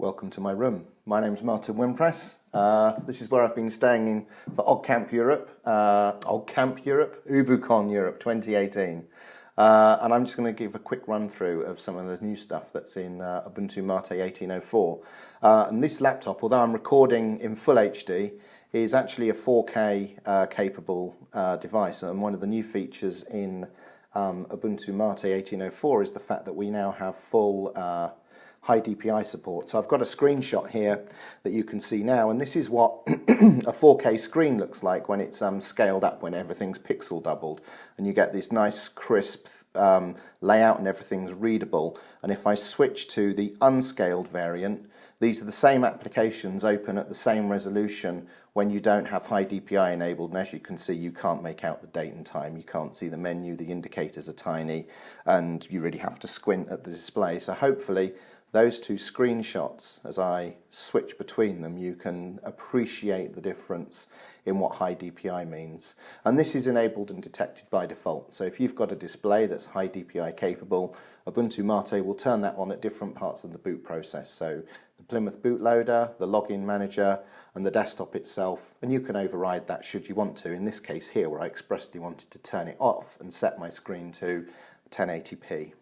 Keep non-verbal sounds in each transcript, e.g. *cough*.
Welcome to my room. My name is Martin Wimpress. Uh, this is where I've been staying in for OggCamp Europe, uh, OggCamp Europe, UbuCon Europe 2018. Uh, and I'm just going to give a quick run through of some of the new stuff that's in uh, Ubuntu Mate 1804. Uh, and this laptop, although I'm recording in full HD, is actually a 4K uh, capable uh, device. And one of the new features in um, Ubuntu Mate 1804 is the fact that we now have full high DPI support. So I've got a screenshot here that you can see now, and this is what *clears throat* a 4K screen looks like when it's um, scaled up, when everything's pixel doubled, and you get this nice crisp um, layout and everything's readable. And if I switch to the unscaled variant, these are the same applications open at the same resolution when you don't have high DPI enabled. And as you can see, you can't make out the date and time. You can't see the menu. The indicators are tiny and you really have to squint at the display. So hopefully those two screenshots, as I switch between them, you can appreciate the difference in what high DPI means. And this is enabled and detected by default. So if you've got a display that's high DPI capable, Ubuntu Mate will turn that on at different parts of the boot process. So the Plymouth bootloader, the login manager, and the desktop itself. And you can override that should you want to. In this case here, where I expressly wanted to turn it off and set my screen to 1080p.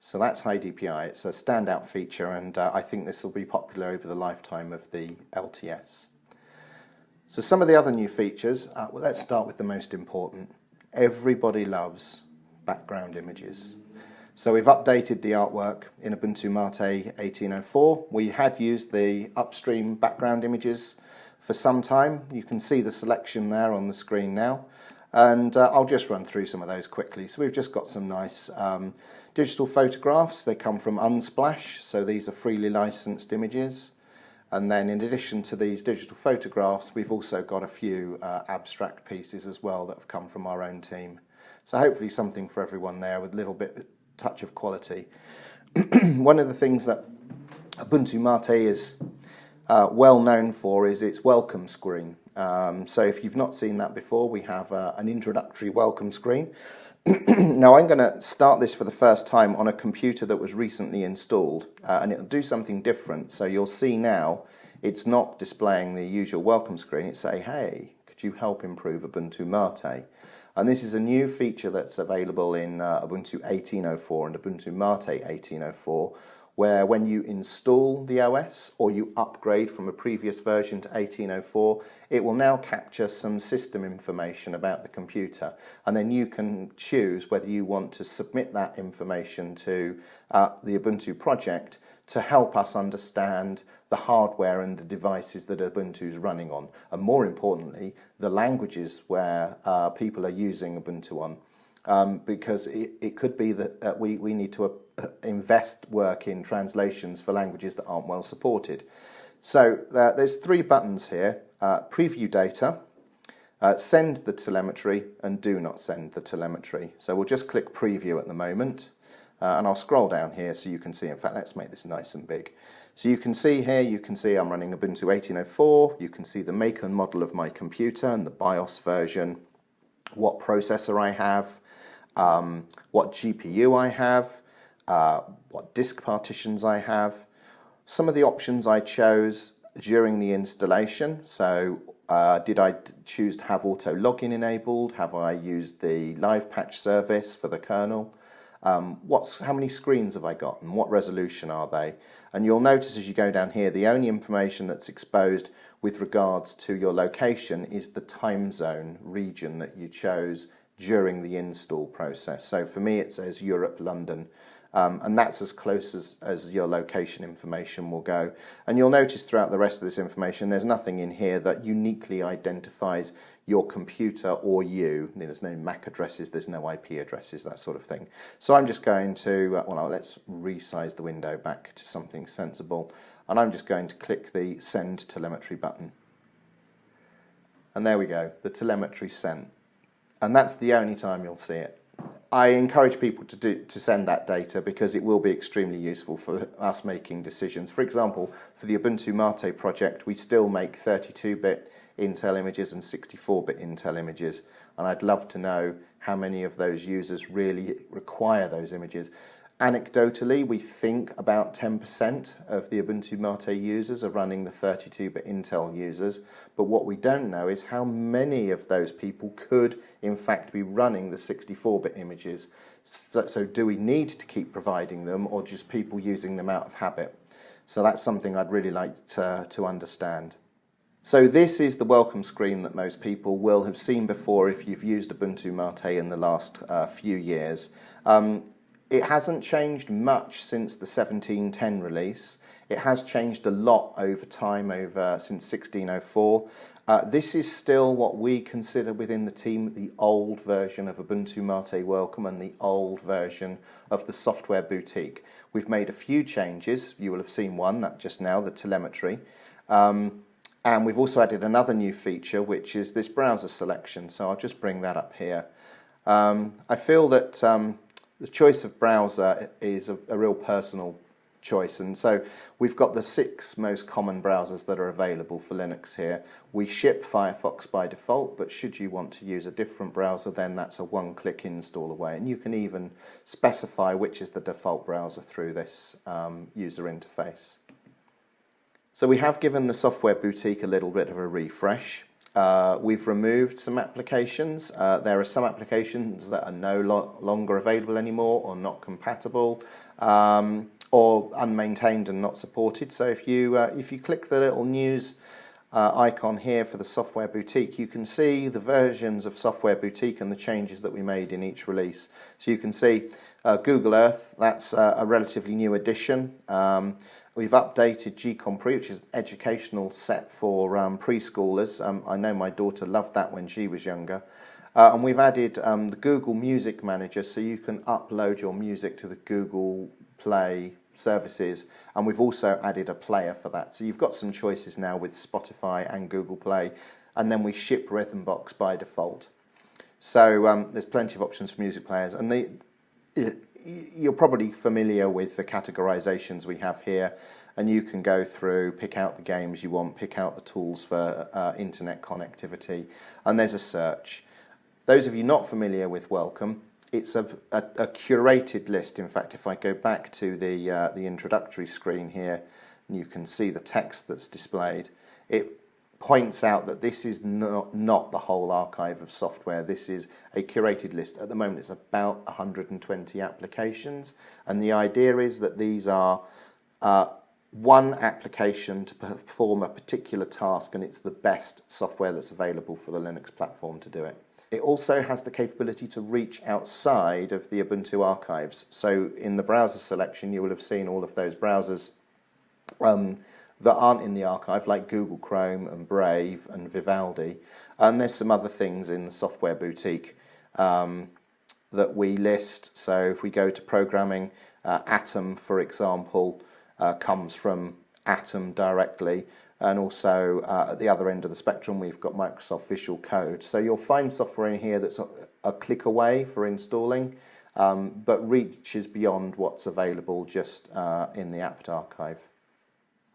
So that's high DPI. It's a standout feature and uh, I think this will be popular over the lifetime of the LTS. So some of the other new features, uh, well, let's start with the most important. Everybody loves background images. So we've updated the artwork in Ubuntu Mate 1804. We had used the upstream background images for some time. You can see the selection there on the screen now and uh, I'll just run through some of those quickly. So we've just got some nice um, digital photographs. They come from Unsplash, so these are freely licensed images. And then in addition to these digital photographs, we've also got a few uh, abstract pieces as well that have come from our own team. So hopefully something for everyone there with a little bit of touch of quality. *clears throat* One of the things that Ubuntu Mate is uh, well known for is its welcome screen. Um, so if you've not seen that before, we have uh, an introductory welcome screen. *clears throat* now I'm going to start this for the first time on a computer that was recently installed uh, and it'll do something different. So you'll see now it's not displaying the usual welcome screen, it's say, hey, could you help improve Ubuntu Mate? And this is a new feature that's available in uh, Ubuntu 18.04 and Ubuntu Mate 18.04 where when you install the OS or you upgrade from a previous version to 1804, it will now capture some system information about the computer. And then you can choose whether you want to submit that information to uh, the Ubuntu project to help us understand the hardware and the devices that Ubuntu is running on and more importantly the languages where uh, people are using Ubuntu on. Um, because it, it, could be that uh, we, we need to invest work in translations for languages that aren't well supported. So uh, there's three buttons here, uh, preview data, uh, send the telemetry and do not send the telemetry. So we'll just click preview at the moment uh, and I'll scroll down here so you can see, in fact let's make this nice and big. So you can see here, you can see I'm running Ubuntu 1804, you can see the make and model of my computer and the BIOS version, what processor I have, um, what GPU I have, uh, what disk partitions I have, some of the options I chose during the installation. So uh, did I choose to have auto login enabled? Have I used the live patch service for the kernel? Um, what's, how many screens have I got and what resolution are they? And you'll notice as you go down here, the only information that's exposed with regards to your location is the time zone region that you chose during the install process. So for me it says Europe, London, um, and that's as close as, as your location information will go. And you'll notice throughout the rest of this information there's nothing in here that uniquely identifies your computer or you. There's no MAC addresses, there's no IP addresses, that sort of thing. So I'm just going to, uh, well let's resize the window back to something sensible and I'm just going to click the send telemetry button. And there we go, the telemetry sent and that's the only time you'll see it. I encourage people to do to send that data because it will be extremely useful for us making decisions. For example, for the Ubuntu Mate project, we still make 32-bit Intel images and 64-bit Intel images, and I'd love to know how many of those users really require those images. Anecdotally, we think about 10% of the Ubuntu Mate users are running the 32-bit Intel users, but what we don't know is how many of those people could in fact be running the 64-bit images. So, so do we need to keep providing them or just people using them out of habit? So that's something I'd really like to, to understand. So this is the welcome screen that most people will have seen before if you've used Ubuntu Mate in the last uh, few years. Um, it hasn't changed much since the 1710 release. It has changed a lot over time, over since 1604. Uh, this is still what we consider within the team the old version of Ubuntu Mate Welcome and the old version of the Software Boutique. We've made a few changes. You will have seen one that just now, the telemetry. Um, and we've also added another new feature, which is this browser selection. So I'll just bring that up here. Um, I feel that um, the choice of browser is a, a real personal choice. And so we've got the six most common browsers that are available for Linux here. We ship Firefox by default, but should you want to use a different browser, then that's a one-click install away. And you can even specify which is the default browser through this um, user interface. So we have given the Software Boutique a little bit of a refresh. Uh, we've removed some applications. Uh, there are some applications that are no lo longer available anymore or not compatible. Um, or unmaintained and not supported. So if you, uh, if you click the little news uh, icon here for the Software Boutique, you can see the versions of Software Boutique and the changes that we made in each release. So you can see uh, Google Earth, that's a relatively new addition. Um, we've updated gCompris, which is an educational set for um, preschoolers. Um, I know my daughter loved that when she was younger. Uh, and we've added um, the Google Music Manager so you can upload your music to the Google Play services and we've also added a player for that. So you've got some choices now with Spotify and Google Play and then we ship Rhythmbox by default. So um, there's plenty of options for music players and the, you're probably familiar with the categorizations we have here and you can go through, pick out the games you want, pick out the tools for uh, internet connectivity and there's a search. Those of you not familiar with Welcome, it's a, a, a, curated list. In fact, if I go back to the, uh, the introductory screen here, and you can see the text that's displayed. It points out that this is not, not the whole archive of software. This is a curated list. At the moment, it's about 120 applications. And the idea is that these are uh, one application to perform a particular task, and it's the best software that's available for the Linux platform to do it. It also has the capability to reach outside of the Ubuntu archives. So in the browser selection, you will have seen all of those browsers um, that aren't in the archive, like Google Chrome and Brave and Vivaldi. And there's some other things in the software boutique um, that we list. So if we go to programming, uh, Atom, for example, uh, comes from Atom directly and also uh, at the other end of the spectrum we've got Microsoft Visual Code. So you'll find software in here that's a, click away for installing um, but reaches beyond what's available just uh, in the apt archive.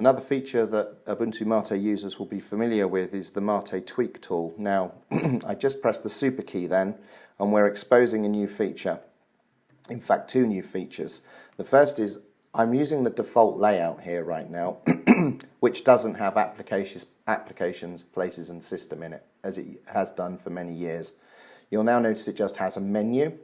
Another feature that Ubuntu Mate users will be familiar with is the Mate tweak tool. Now *clears throat* I just pressed the super key then and we're exposing a new feature. In fact two new features. The first is I'm using the default layout here right now, *clears throat* which doesn't have applications, applications, places and system in it, as it has done for many years. You'll now notice it just has a menu,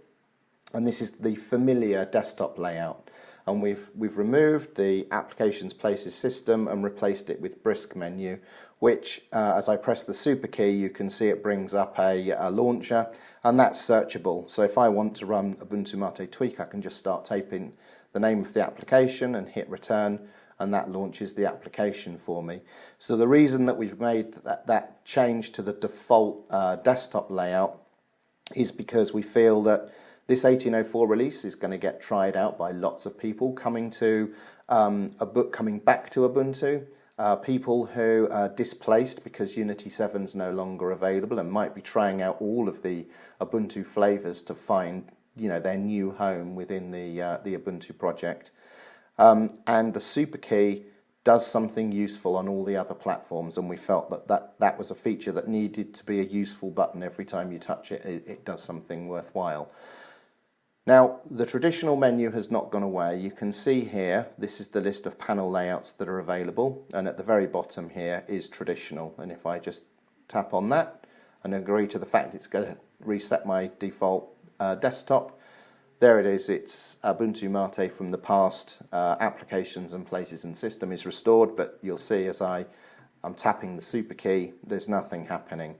and this is the familiar desktop layout. And we've, we've removed the applications, places, system and replaced it with brisk menu, which uh, as I press the super key, you can see it brings up a, a launcher, and that's searchable. So if I want to run Ubuntu Mate Tweak, I can just start typing the name of the application and hit return and that launches the application for me. So the reason that we've made that, that change to the default uh, desktop layout is because we feel that this 1804 release is going to get tried out by lots of people coming to um, a book coming back to Ubuntu. Uh, people who are displaced because Unity 7 is no longer available and might be trying out all of the Ubuntu flavors to find you know, their new home within the, uh, the Ubuntu project. Um, and the super key does something useful on all the other platforms and we felt that, that that was a feature that needed to be a useful button every time you touch it, it, it does something worthwhile. Now, the traditional menu has not gone away. You can see here, this is the list of panel layouts that are available, and at the very bottom here is traditional. And if I just tap on that and agree to the fact it's going to reset my default uh, desktop, there it is, it's Ubuntu Mate from the past, uh, applications and places and system is restored, but you'll see as I, I'm tapping the super key, there's nothing happening.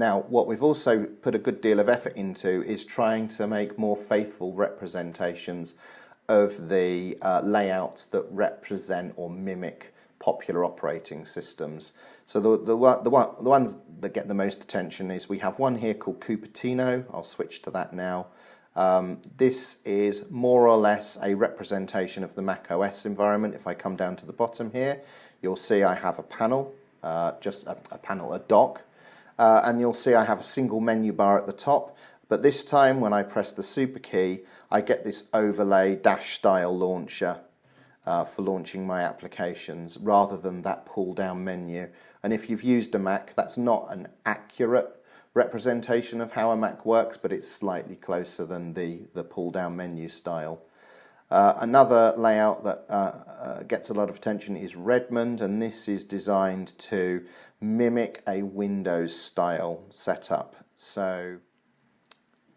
Now, what we've also put a good deal of effort into is trying to make more faithful representations of the uh, layouts that represent or mimic popular operating systems. So the, the, the, one, the ones that get the most attention is we have one here called Cupertino. I'll switch to that now. Um, this is more or less a representation of the Mac OS environment. If I come down to the bottom here, you'll see I have a panel, uh, just a, a panel, a dock, uh, and you'll see I have a single menu bar at the top but this time when I press the super key I get this overlay dash style launcher uh, for launching my applications rather than that pull down menu and if you've used a Mac that's not an accurate representation of how a Mac works but it's slightly closer than the, the pull down menu style. Uh, another layout that uh, uh, gets a lot of attention is Redmond and this is designed to mimic a Windows style setup. So,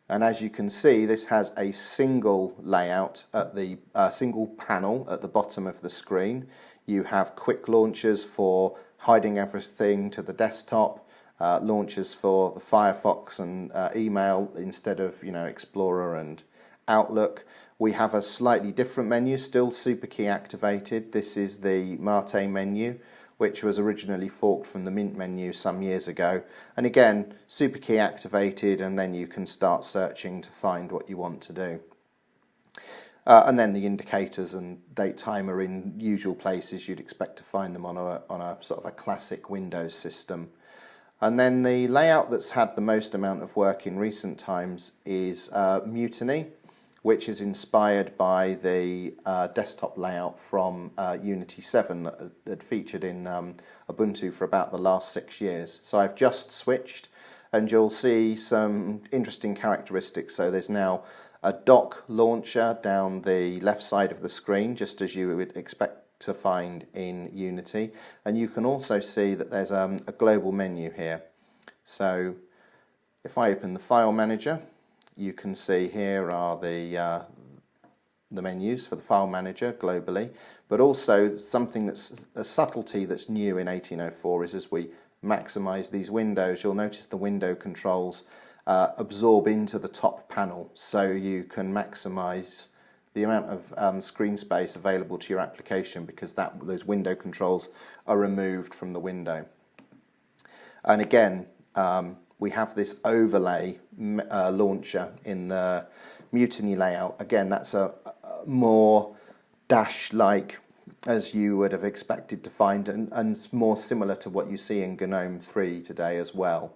and as you can see this has a single layout at the uh, single panel at the bottom of the screen. You have quick launchers for hiding everything to the desktop, uh, launchers for the Firefox and uh, email instead of you know Explorer and Outlook. We have a slightly different menu, still super key activated. This is the Mate menu, which was originally forked from the Mint menu some years ago. And again, super key activated, and then you can start searching to find what you want to do. Uh, and then the indicators and date time are in usual places you'd expect to find them on a, on a sort of a classic Windows system. And then the layout that's had the most amount of work in recent times is uh, Mutiny which is inspired by the uh, desktop layout from uh, Unity 7 that featured in um, Ubuntu for about the last six years. So I've just switched and you'll see some interesting characteristics. So there's now a dock launcher down the left side of the screen, just as you would expect to find in Unity. And you can also see that there's um, a global menu here. So if I open the file manager, you can see here are the uh, the menus for the file manager globally but also something that's a subtlety that's new in 1804 is as we maximize these windows you'll notice the window controls uh, absorb into the top panel. So you can maximize the amount of um, screen space available to your application because that those window controls are removed from the window. And again um, we have this overlay uh, launcher in the Mutiny layout. Again, that's a, a more Dash-like as you would have expected to find and, and, more similar to what you see in GNOME 3 today as well.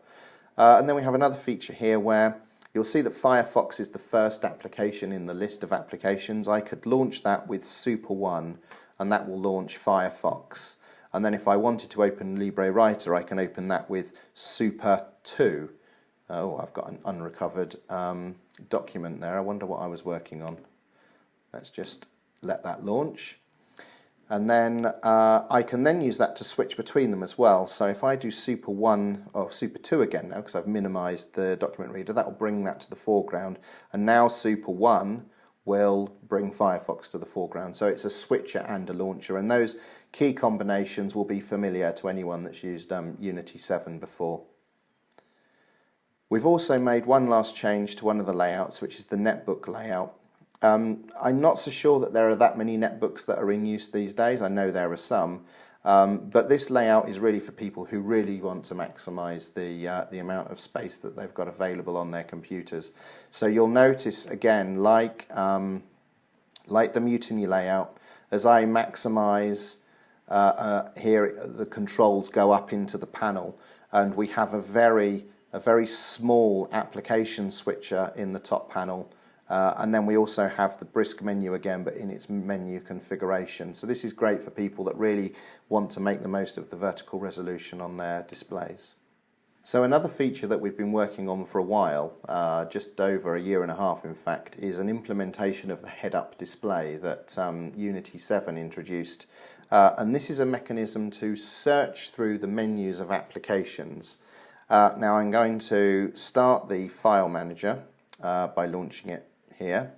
Uh, and then we have another feature here where you'll see that Firefox is the first application in the list of applications. I could launch that with Super 1 and that will launch Firefox. And then if I wanted to open LibreWriter, I can open that with Super 2. Oh, I've got an unrecovered um, document there. I wonder what I was working on. Let's just let that launch. And then uh, I can then use that to switch between them as well. So if I do Super 1 or Super 2 again now, because I've minimized the document reader, that will bring that to the foreground. And now Super 1 will bring Firefox to the foreground. So it's a switcher and a launcher, and those key combinations will be familiar to anyone that's used um, Unity 7 before. We've also made one last change to one of the layouts, which is the netbook layout. Um, I'm not so sure that there are that many netbooks that are in use these days. I know there are some, um, but this layout is really for people who really want to maximize the, uh, the amount of space that they've got available on their computers. So you'll notice again, like, um, like the Mutiny layout, as I maximize here, the controls go up into the panel and we have a very, a very small application switcher in the top panel uh, and then we also have the brisk menu again, but in its menu configuration. So this is great for people that really want to make the most of the vertical resolution on their displays. So another feature that we've been working on for a while, uh, just over a year and a half in fact, is an implementation of the head-up display that um, Unity 7 introduced. Uh, and this is a mechanism to search through the menus of applications. Uh, now I'm going to start the file manager uh, by launching it here.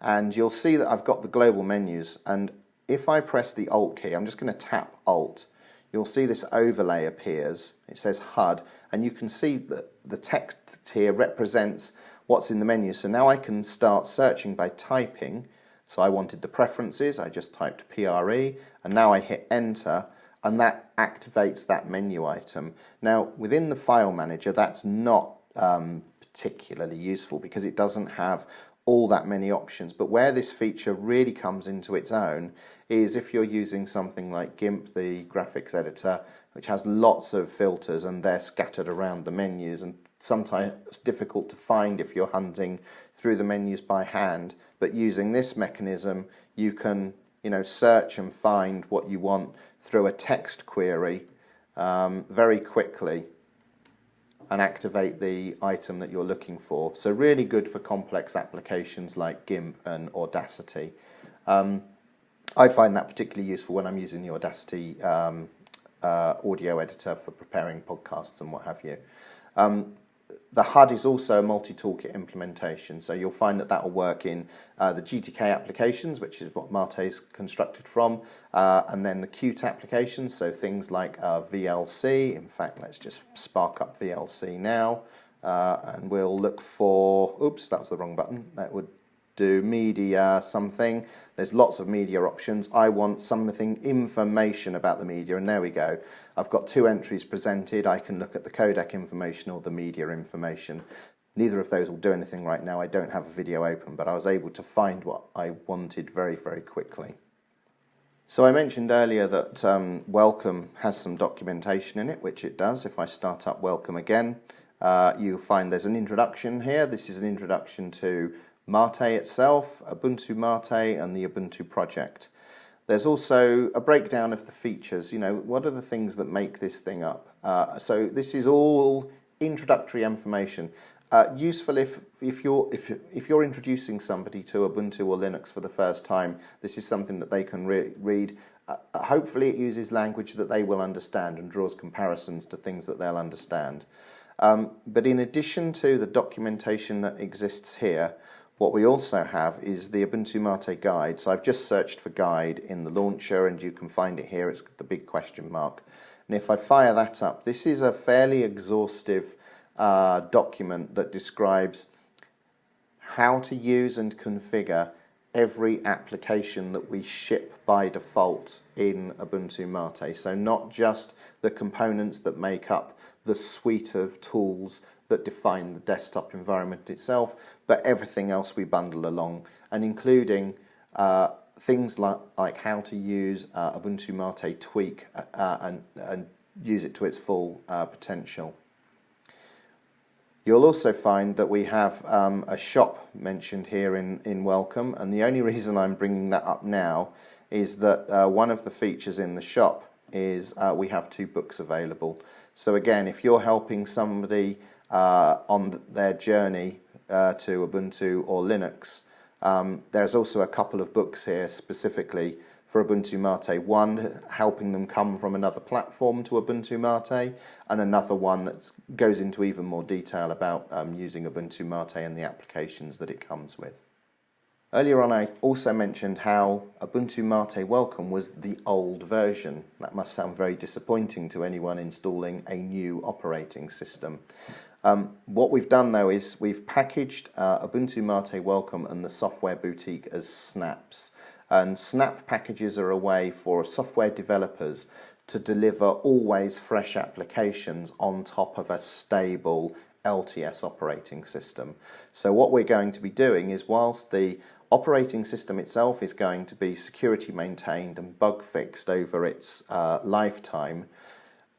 And you'll see that I've got the global menus and if I press the Alt key, I'm just going to tap Alt you'll see this overlay appears. It says HUD, and you can see that the text here represents what's in the menu. So now I can start searching by typing. So I wanted the preferences, I just typed PRE, and now I hit enter, and that activates that menu item. Now, within the file manager, that's not um, particularly useful because it doesn't have all that many options. But where this feature really comes into its own is if you're using something like GIMP, the graphics editor, which has lots of filters and they're scattered around the menus and sometimes difficult to find if you're hunting through the menus by hand. But using this mechanism, you can you know, search and find what you want through a text query um, very quickly and activate the item that you're looking for. So really good for complex applications like GIMP and Audacity. Um, I find that particularly useful when I'm using the Audacity um, uh, audio editor for preparing podcasts and what have you. Um, the HUD is also a multi-toolkit implementation, so you'll find that that will work in uh, the GTK applications, which is what Mate is constructed from, uh, and then the Qt applications, so things like uh, VLC. In fact, let's just spark up VLC now, uh, and we'll look for, oops, that was the wrong button. That would do media something. There's lots of media options. I want something information about the media and there we go. I've got two entries presented. I can look at the codec information or the media information. Neither of those will do anything right now. I don't have a video open, but I was able to find what I wanted very, very quickly. So I mentioned earlier that um, Welcome has some documentation in it, which it does. If I start up Welcome again, uh, you'll find there's an introduction here. This is an introduction to Mate itself, Ubuntu Mate and the Ubuntu project. There's also a breakdown of the features, you know, what are the things that make this thing up. Uh, so this is all introductory information. Uh, useful if, if, you're, if, if you're introducing somebody to Ubuntu or Linux for the first time, this is something that they can re read. Uh, hopefully it uses language that they will understand and draws comparisons to things that they'll understand. Um, but in addition to the documentation that exists here, what we also have is the Ubuntu Mate guide. So I've just searched for guide in the launcher and you can find it here. It's the big question mark. And if I fire that up, this is a fairly exhaustive uh, document that describes how to use and configure every application that we ship by default in Ubuntu Mate. So not just the components that make up the suite of tools that define the desktop environment itself, but everything else we bundle along, and including uh, things like, like how to use uh, Ubuntu Mate Tweak uh, uh, and, and use it to its full uh, potential. You'll also find that we have um, a shop mentioned here in, in Welcome, and the only *laughs* reason I'm bringing that up now is that uh, one of the features in the shop is we have two books available. So again, if you're helping somebody on their journey uh, to Ubuntu or Linux. Um, there's also a couple of books here specifically for Ubuntu Mate. One helping them come from another platform to Ubuntu Mate, and another one that goes into even more detail about um, using Ubuntu Mate and the applications that it comes with. Earlier on I also mentioned how Ubuntu Mate Welcome was the old version. That must sound very disappointing to anyone installing a new operating system. Um, what we've done though is we've packaged uh, Ubuntu Mate Welcome and the Software Boutique as snaps. And snap packages are a way for software developers to deliver always fresh applications on top of a stable LTS operating system. So what we're going to be doing is whilst the operating system itself is going to be security maintained and bug fixed over its uh, lifetime,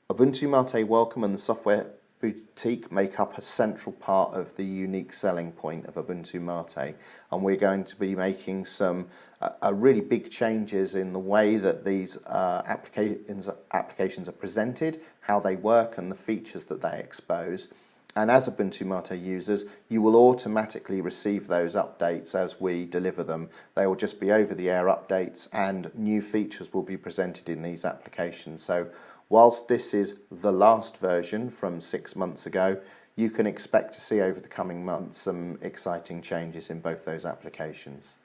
Ubuntu Mate Welcome and the software boutique make up a central part of the unique selling point of Ubuntu Mate, and we're going to be making some uh, really big changes in the way that these uh, applications applications are presented, how they work, and the features that they expose. And as Ubuntu Mate users, you will automatically receive those updates as we deliver them. They will just be over-the-air updates and new features will be presented in these applications. So whilst this is the last version from six months ago, you can expect to see over the coming months some exciting changes in both those applications.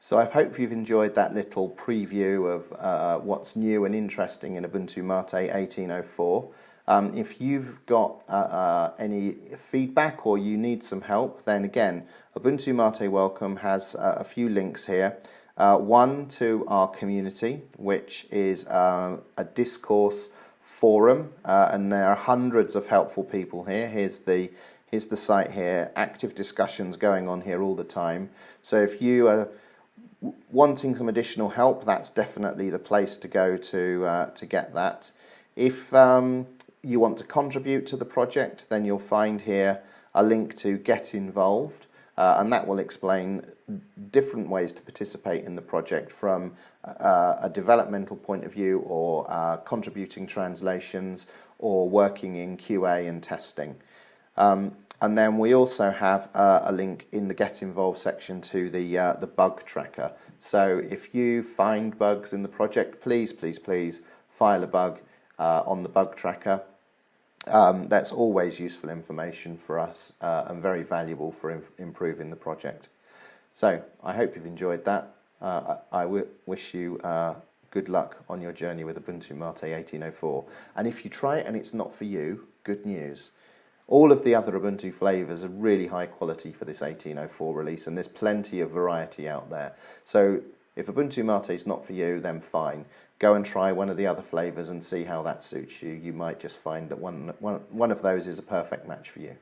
So I hope you've enjoyed that little preview of uh, what's new and interesting in Ubuntu Mate 1804. Um, if you've got uh, uh, any feedback or you need some help, then again, Ubuntu Mate Welcome has uh, a few links here. Uh, one to our community, which is uh, a discourse forum, uh, and there are hundreds of helpful people here. Here's the here's the site here, active discussions going on here all the time. So if you are wanting some additional help, that's definitely the place to go to to get that. If um, you want to contribute to the project, then you'll find here a link to get involved. Uh, and that will explain different ways to participate in the project from uh, a developmental point of view or uh, contributing translations or working in QA and testing. Um, and then we also have uh, a link in the Get Involved section to the, uh, the bug tracker. So if you find bugs in the project, please, please, please file a bug uh, on the bug tracker. Um, that's always useful information for us uh, and very valuable for improving the project. So I hope you've enjoyed that. Uh, I, wish you uh, good luck on your journey with Ubuntu Mate 1804. And if you try it and it's not for you, good news. All of the other Ubuntu flavors are really high quality for this 1804 release and there's plenty of variety out there. So if Ubuntu Mate is not for you, then fine. Go and try one of the other flavors and see how that suits you. You might just find that one, one, one of those is a perfect match for you.